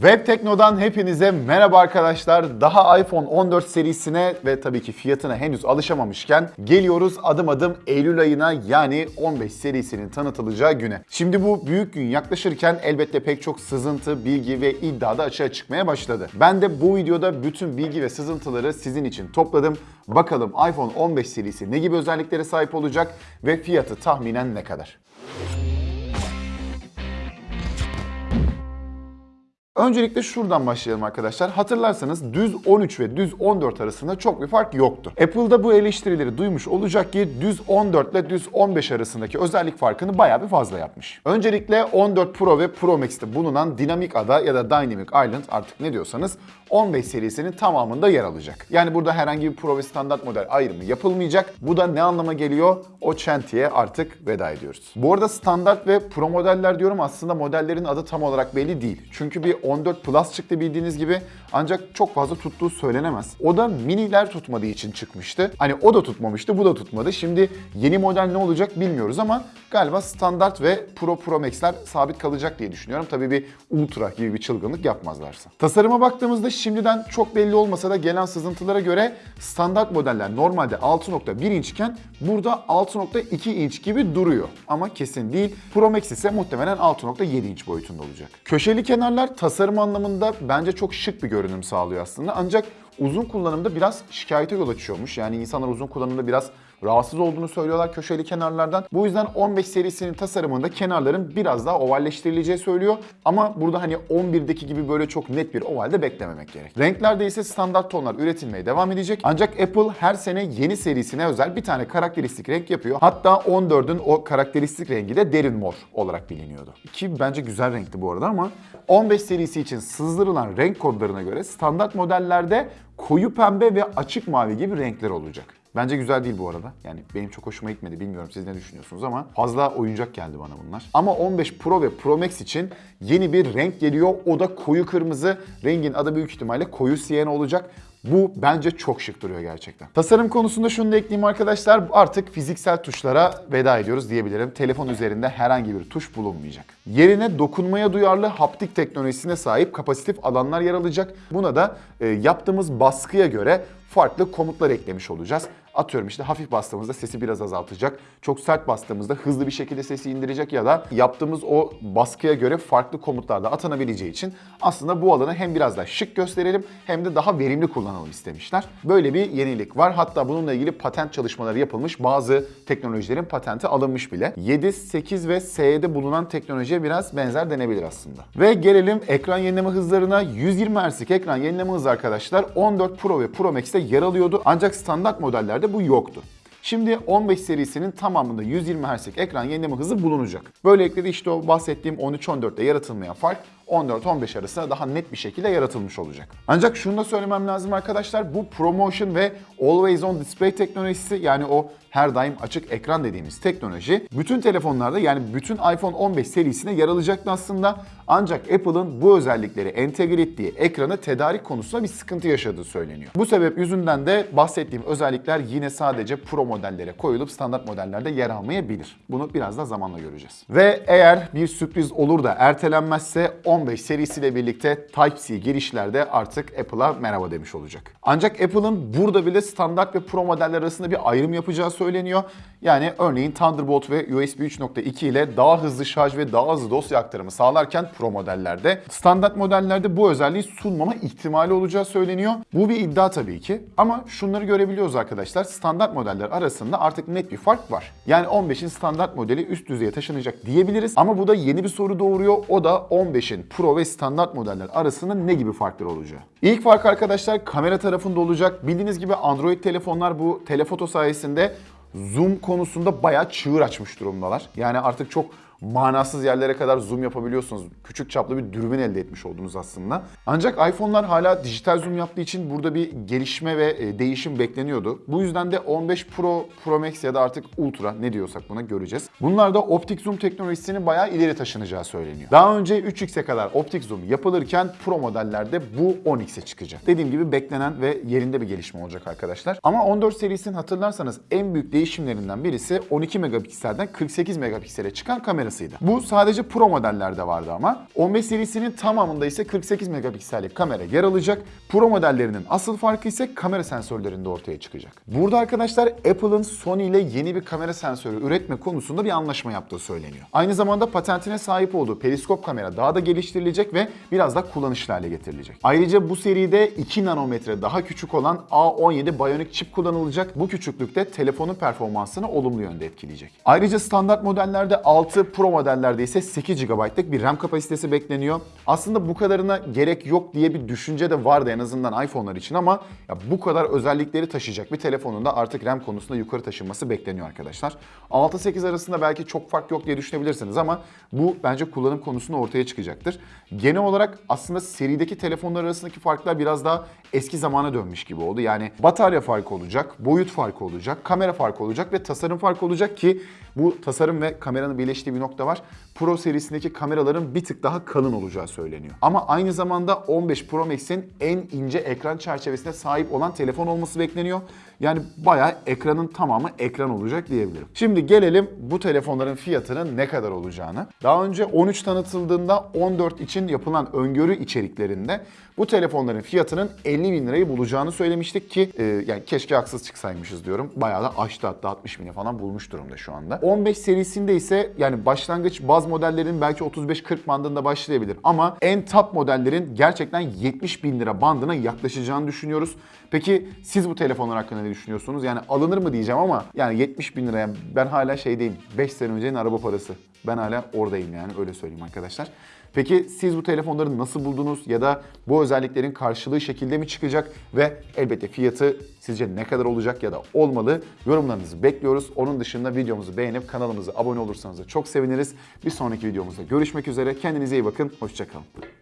Web Tekno'dan hepinize merhaba arkadaşlar. Daha iPhone 14 serisine ve tabii ki fiyatına henüz alışamamışken geliyoruz adım adım Eylül ayına yani 15 serisinin tanıtılacağı güne. Şimdi bu büyük gün yaklaşırken elbette pek çok sızıntı, bilgi ve iddia da açığa çıkmaya başladı. Ben de bu videoda bütün bilgi ve sızıntıları sizin için topladım. Bakalım iPhone 15 serisi ne gibi özelliklere sahip olacak ve fiyatı tahminen ne kadar? Öncelikle şuradan başlayalım arkadaşlar. Hatırlarsanız düz 13 ve düz 14 arasında çok bir fark yoktu. Apple'da bu eleştirileri duymuş olacak ki düz 14 ile düz 15 arasındaki özellik farkını bayağı bir fazla yapmış. Öncelikle 14 Pro ve Pro Max'te bulunan dinamik ada ya da Dynamic Island artık ne diyorsanız 15 serisinin tamamında yer alacak. Yani burada herhangi bir Pro ve standart model ayrımı yapılmayacak. Bu da ne anlama geliyor? O çentiye artık veda ediyoruz. Bu arada standart ve Pro modeller diyorum aslında modellerin adı tam olarak belli değil. Çünkü bir 14 Plus çıktı bildiğiniz gibi ancak çok fazla tuttuğu söylenemez. O da miniler tutmadığı için çıkmıştı. Hani o da tutmamıştı, bu da tutmadı. Şimdi yeni model ne olacak bilmiyoruz ama galiba standart ve Pro Pro Max'ler sabit kalacak diye düşünüyorum. Tabii bir Ultra gibi bir çılgınlık yapmazlarsa. Tasarıma baktığımızda şimdiden çok belli olmasa da gelen sızıntılara göre standart modeller normalde 6.1 inçken burada 6.2 inç gibi duruyor. Ama kesin değil. Pro Max ise muhtemelen 6.7 inç boyutunda olacak. Köşeli kenarlar tasarım anlamında bence çok şık bir görünüm sağlıyor aslında. Ancak uzun kullanımda biraz şikayete yol açıyormuş. Yani insanlar uzun kullanımda biraz rahatsız olduğunu söylüyorlar köşeli kenarlardan. Bu yüzden 15 serisinin tasarımında kenarların biraz daha ovalleştirileceği söylüyor. Ama burada hani 11'deki gibi böyle çok net bir ovalde beklememek gerek. Renklerde ise standart tonlar üretilmeye devam edecek. Ancak Apple her sene yeni serisine özel bir tane karakteristik renk yapıyor. Hatta 14'ün o karakteristik rengi de derin mor olarak biliniyordu. Ki bence güzel renkti bu arada ama 15 serisi için sızdırılan renk kodlarına göre standart modellerde koyu pembe ve açık mavi gibi renkler olacak. Bence güzel değil bu arada. Yani benim çok hoşuma gitmedi. Bilmiyorum siz ne düşünüyorsunuz ama fazla oyuncak geldi bana bunlar. Ama 15 Pro ve Pro Max için yeni bir renk geliyor. O da koyu kırmızı. Rengin adı büyük ihtimalle koyu siyen olacak. Bu bence çok şık duruyor gerçekten. Tasarım konusunda şunu da ekleyeyim arkadaşlar. Artık fiziksel tuşlara veda ediyoruz diyebilirim. Telefon üzerinde herhangi bir tuş bulunmayacak. Yerine dokunmaya duyarlı haptik teknolojisine sahip kapasitif alanlar yer alacak. Buna da e, yaptığımız baskıya göre farklı komutlar eklemiş olacağız. Atıyorum işte hafif bastığımızda sesi biraz azaltacak. Çok sert bastığımızda hızlı bir şekilde sesi indirecek ya da yaptığımız o baskıya göre farklı komutlar da atanabileceği için aslında bu alanı hem biraz daha şık gösterelim hem de daha verimli kullanalım istemişler. Böyle bir yenilik var. Hatta bununla ilgili patent çalışmaları yapılmış. Bazı teknolojilerin patenti alınmış bile. 7, 8 ve SE'de bulunan teknolojiye biraz benzer denebilir aslında. Ve gelelim ekran yenileme hızlarına. 120 Hz'lik ekran yenileme hızı arkadaşlar 14 Pro ve Pro Max'te yer alıyordu. Ancak standart modellerde bu yoktu. Şimdi 15 serisinin tamamında 120 Hz'lik ekran yenileme hızı bulunacak. Böylelikle de işte o bahsettiğim 13-14'te yaratılmayan fark 14-15 arasında daha net bir şekilde yaratılmış olacak. Ancak şunu da söylemem lazım arkadaşlar. Bu ProMotion ve Always On Display teknolojisi yani o her daim açık ekran dediğimiz teknoloji bütün telefonlarda yani bütün iPhone 15 serisine yer alacaktı aslında. Ancak Apple'ın bu özellikleri entegre ettiği ekranı tedarik konusunda bir sıkıntı yaşadığı söyleniyor. Bu sebep yüzünden de bahsettiğim özellikler yine sadece Pro modellere koyulup standart modellerde yer almayabilir. Bunu biraz da zamanla göreceğiz. Ve eğer bir sürpriz olur da ertelenmezse 15 serisiyle birlikte Type-C girişlerde artık Apple'a merhaba demiş olacak. Ancak Apple'ın burada bile standart ve Pro modeller arasında bir ayrım yapacağı söyleniyor. Yani örneğin Thunderbolt ve USB 3.2 ile daha hızlı şarj ve daha hızlı dosya aktarımı sağlarken Pro modellerde standart modellerde bu özelliği sunmama ihtimali olacağı söyleniyor. Bu bir iddia tabii ki ama şunları görebiliyoruz arkadaşlar. Standart modeller arasında artık net bir fark var. Yani 15'in standart modeli üst düzeye taşınacak diyebiliriz ama bu da yeni bir soru doğuruyor. O da 15'in Pro ve standart modeller arasında ne gibi farklar olacağı. İlk fark arkadaşlar kamera tarafında olacak. Bildiğiniz gibi Android telefonlar bu telefoto sayesinde zoom konusunda bayağı çığır açmış durumdalar. Yani artık çok manasız yerlere kadar zoom yapabiliyorsunuz. Küçük çaplı bir dürbün elde etmiş oldunuz aslında. Ancak iPhone'lar hala dijital zoom yaptığı için burada bir gelişme ve e, değişim bekleniyordu. Bu yüzden de 15 Pro, Pro Max ya da artık Ultra ne diyorsak buna göreceğiz. Bunlar da optik zoom teknolojisinin bayağı ileri taşınacağı söyleniyor. Daha önce 3x'e kadar optik zoom yapılırken Pro modellerde bu 10x'e çıkacak. Dediğim gibi beklenen ve yerinde bir gelişme olacak arkadaşlar. Ama 14 serisinin hatırlarsanız en büyük değişimlerinden birisi 12 megapikselden 48 megapiksele çıkan kamera aynısıydı. Bu sadece Pro modellerde vardı ama. 15 serisinin tamamında ise 48 megapiksellik kamera yer alacak. Pro modellerinin asıl farkı ise kamera sensörlerinde ortaya çıkacak. Burada arkadaşlar Apple'ın Sony ile yeni bir kamera sensörü üretme konusunda bir anlaşma yaptığı söyleniyor. Aynı zamanda patentine sahip olduğu periskop kamera daha da geliştirilecek ve biraz daha kullanışlı hale getirilecek. Ayrıca bu seride 2 nanometre daha küçük olan A17 Bionic çip kullanılacak. Bu küçüklükte telefonun performansını olumlu yönde etkileyecek. Ayrıca standart modellerde 6 Pro modellerde ise 8 GB'lık bir RAM kapasitesi bekleniyor. Aslında bu kadarına gerek yok diye bir düşünce de vardı en azından iPhone'lar için ama ya bu kadar özellikleri taşıyacak bir telefonun da artık RAM konusunda yukarı taşınması bekleniyor arkadaşlar. 6-8 arasında belki çok fark yok diye düşünebilirsiniz ama bu bence kullanım konusunda ortaya çıkacaktır. Genel olarak aslında serideki telefonlar arasındaki farklar biraz daha eski zamana dönmüş gibi oldu. Yani batarya farkı olacak, boyut farkı olacak, kamera farkı olacak ve tasarım farkı olacak ki bu tasarım ve kameranın birleştiği bir nokta var. Pro serisindeki kameraların bir tık daha kalın olacağı söyleniyor. Ama aynı zamanda 15 Pro Max'in en ince ekran çerçevesine sahip olan telefon olması bekleniyor. Yani bayağı ekranın tamamı ekran olacak diyebilirim. Şimdi gelelim bu telefonların fiyatının ne kadar olacağını. Daha önce 13 tanıtıldığında 14 için yapılan öngörü içeriklerinde bu telefonların fiyatının 50 bin lirayı bulacağını söylemiştik ki e, yani keşke haksız çıksaymışız diyorum. Bayağı da aştı hatta 60 bini falan bulmuş durumda şu anda. 15 serisinde ise yani başlangıç baz modellerin belki 35-40 bandında başlayabilir ama en top modellerin gerçekten 70 bin lira bandına yaklaşacağını düşünüyoruz. Peki siz bu telefonlar hakkında ne düşünüyorsunuz? Yani alınır mı diyeceğim ama yani 70 bin liraya ben hala şeydeyim 5 sene öncenin araba parası. Ben hala oradayım yani öyle söyleyeyim arkadaşlar. Peki siz bu telefonları nasıl buldunuz ya da bu özelliklerin karşılığı şekilde mi çıkacak ve elbette fiyatı sizce ne kadar olacak ya da olmalı? Yorumlarınızı bekliyoruz. Onun dışında videomuzu beğenip kanalımıza abone olursanız da çok seviniriz. Bir sonraki videomuzda görüşmek üzere. Kendinize iyi bakın. Hoşçakalın.